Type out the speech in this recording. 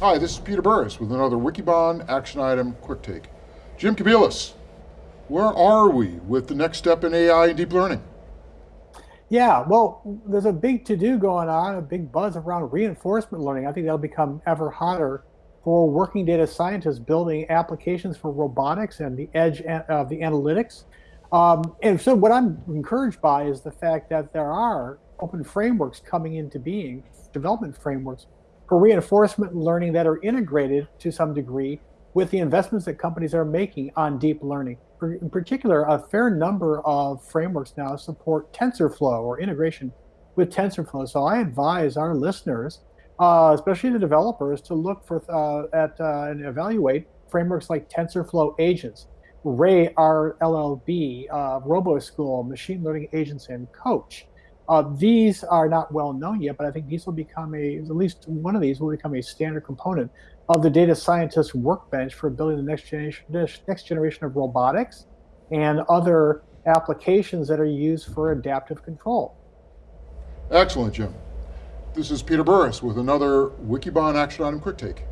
Hi, this is Peter Burris with another Wikibon Action Item Quick Take. Jim Kobielus, where are we with the next step in AI and deep learning? Yeah, well, there's a big to-do going on, a big buzz around reinforcement learning. I think that'll become ever hotter for working data scientists building applications for robotics and the edge of the analytics. Um, and so what I'm encouraged by is the fact that there are open frameworks coming into being, development frameworks for reinforcement learning that are integrated to some degree with the investments that companies are making on deep learning. In particular, a fair number of frameworks now support TensorFlow or integration with TensorFlow. So I advise our listeners, uh, especially the developers, to look for uh, at uh, and evaluate frameworks like TensorFlow agents, Ray RLlib, uh, RoboSchool, machine learning agents, and Coach. Uh, these are not well known yet, but I think these will become a, at least one of these will become a standard component of the data scientist workbench for building the next generation, next generation of robotics and other applications that are used for adaptive control. Excellent, Jim. This is Peter Burris with another Wikibon Action Item Quick Take.